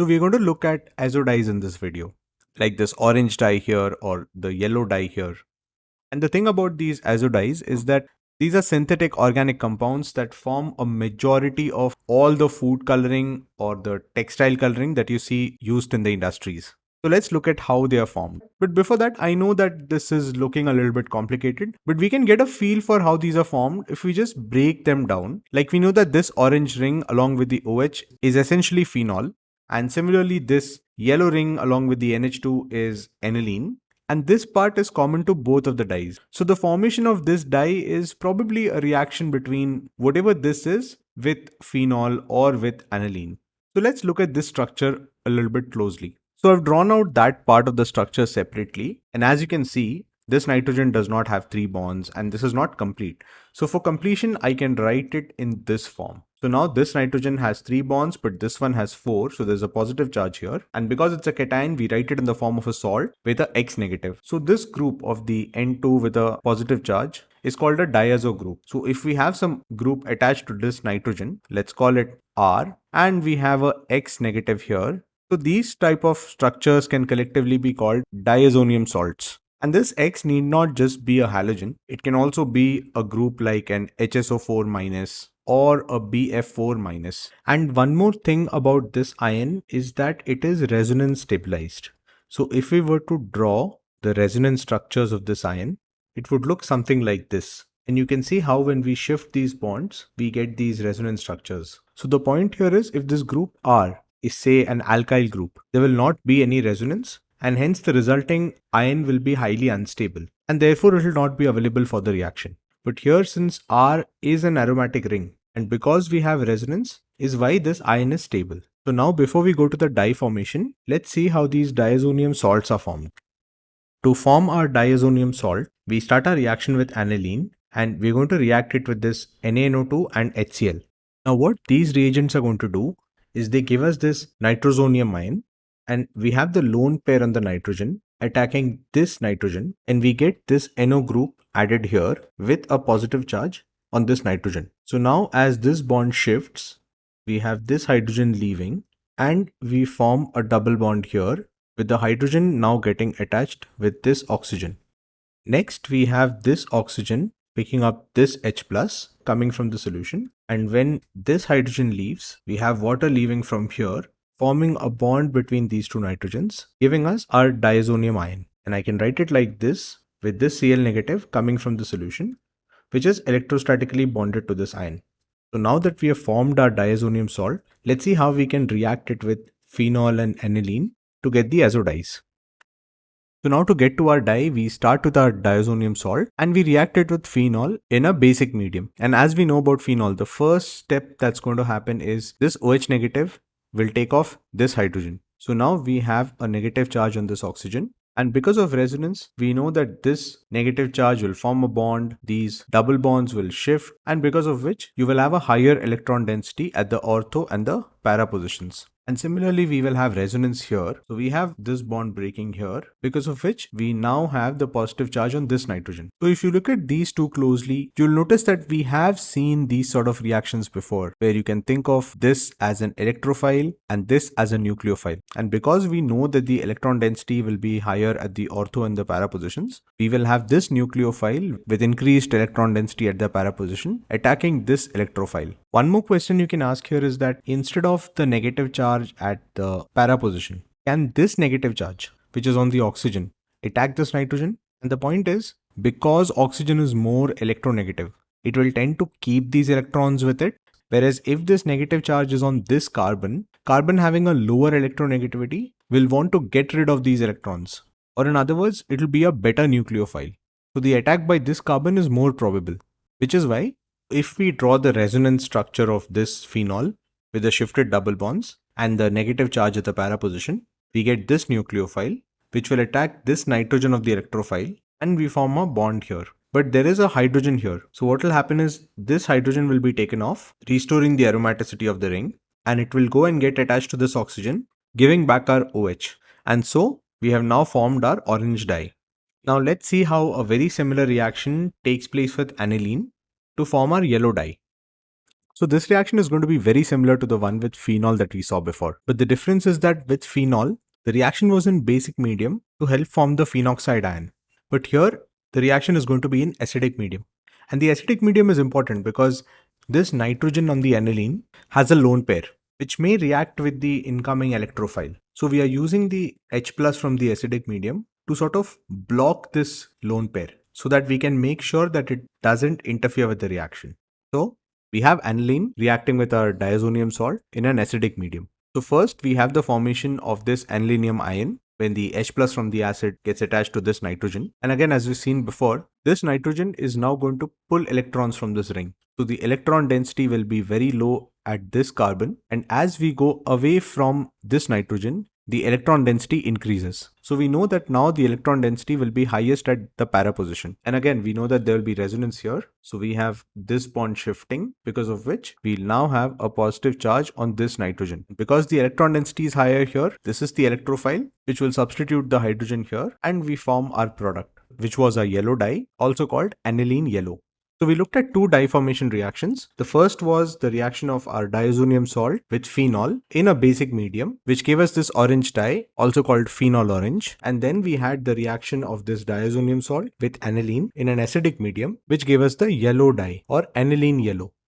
So we're going to look at azo dyes in this video, like this orange dye here or the yellow dye here. And the thing about these azo dyes is that these are synthetic organic compounds that form a majority of all the food coloring or the textile coloring that you see used in the industries. So let's look at how they are formed. But before that, I know that this is looking a little bit complicated, but we can get a feel for how these are formed if we just break them down. Like we know that this orange ring along with the OH is essentially phenol. And similarly, this yellow ring along with the NH2 is aniline. And this part is common to both of the dyes. So the formation of this dye is probably a reaction between whatever this is with phenol or with aniline. So let's look at this structure a little bit closely. So I've drawn out that part of the structure separately. And as you can see, this nitrogen does not have three bonds and this is not complete. So for completion, I can write it in this form. So now this nitrogen has three bonds, but this one has four. So there's a positive charge here. And because it's a cation, we write it in the form of a salt with a X negative. So this group of the N2 with a positive charge is called a diazo group. So if we have some group attached to this nitrogen, let's call it R, and we have a X negative here, so these type of structures can collectively be called diazonium salts. And this X need not just be a halogen. It can also be a group like an HSO4 minus or a BF4 minus. And one more thing about this ion is that it is resonance stabilized. So if we were to draw the resonance structures of this ion, it would look something like this. And you can see how when we shift these bonds, we get these resonance structures. So the point here is if this group R is say an alkyl group, there will not be any resonance and hence the resulting ion will be highly unstable and therefore it will not be available for the reaction. But here since R is an aromatic ring and because we have resonance is why this ion is stable. So now before we go to the dye formation, let's see how these diazonium salts are formed. To form our diazonium salt, we start our reaction with aniline and we're going to react it with this NaNO2 and HCl. Now what these reagents are going to do is they give us this nitrosonium ion and we have the lone pair on the nitrogen attacking this nitrogen and we get this NO group added here with a positive charge on this nitrogen. So now as this bond shifts, we have this hydrogen leaving and we form a double bond here with the hydrogen now getting attached with this oxygen. Next, we have this oxygen picking up this H plus coming from the solution. And when this hydrogen leaves, we have water leaving from here, forming a bond between these two nitrogens, giving us our diazonium ion. And I can write it like this with this Cl negative coming from the solution, which is electrostatically bonded to this ion. So now that we have formed our diazonium salt, let's see how we can react it with phenol and aniline to get the azo dyes. So now to get to our dye, we start with our diazonium salt and we react it with phenol in a basic medium. And as we know about phenol, the first step that's going to happen is this OH negative will take off this hydrogen. So now we have a negative charge on this oxygen and because of resonance, we know that this negative charge will form a bond, these double bonds will shift, and because of which you will have a higher electron density at the ortho and the para positions. And similarly, we will have resonance here. So we have this bond breaking here because of which we now have the positive charge on this nitrogen. So if you look at these two closely, you'll notice that we have seen these sort of reactions before where you can think of this as an electrophile and this as a nucleophile. And because we know that the electron density will be higher at the ortho and the para positions, we will have this nucleophile with increased electron density at the para position attacking this electrophile. One more question you can ask here is that instead of the negative charge at the para position, can this negative charge, which is on the oxygen, attack this nitrogen? And the point is, because oxygen is more electronegative, it will tend to keep these electrons with it. Whereas if this negative charge is on this carbon, carbon having a lower electronegativity will want to get rid of these electrons. Or in other words, it will be a better nucleophile. So the attack by this carbon is more probable, which is why if we draw the resonance structure of this phenol with the shifted double bonds and the negative charge at the para position, we get this nucleophile which will attack this nitrogen of the electrophile and we form a bond here. But there is a hydrogen here. So what will happen is this hydrogen will be taken off, restoring the aromaticity of the ring and it will go and get attached to this oxygen, giving back our OH. And so we have now formed our orange dye. Now let's see how a very similar reaction takes place with aniline to form our yellow dye. So this reaction is going to be very similar to the one with phenol that we saw before. But the difference is that with phenol, the reaction was in basic medium to help form the phenoxide ion. But here, the reaction is going to be in acidic medium. And the acidic medium is important because this nitrogen on the aniline has a lone pair, which may react with the incoming electrophile. So we are using the H plus from the acidic medium to sort of block this lone pair so that we can make sure that it doesn't interfere with the reaction. So we have aniline reacting with our diazonium salt in an acidic medium. So first we have the formation of this anilinium ion when the H plus from the acid gets attached to this nitrogen. And again, as we've seen before, this nitrogen is now going to pull electrons from this ring. So the electron density will be very low at this carbon. And as we go away from this nitrogen, the electron density increases. So we know that now the electron density will be highest at the para position. And again, we know that there will be resonance here. So we have this bond shifting because of which we now have a positive charge on this nitrogen. Because the electron density is higher here, this is the electrophile which will substitute the hydrogen here and we form our product which was a yellow dye also called aniline yellow. So we looked at two dye formation reactions. The first was the reaction of our diazonium salt with phenol in a basic medium, which gave us this orange dye, also called phenol orange. And then we had the reaction of this diazonium salt with aniline in an acidic medium, which gave us the yellow dye or aniline yellow.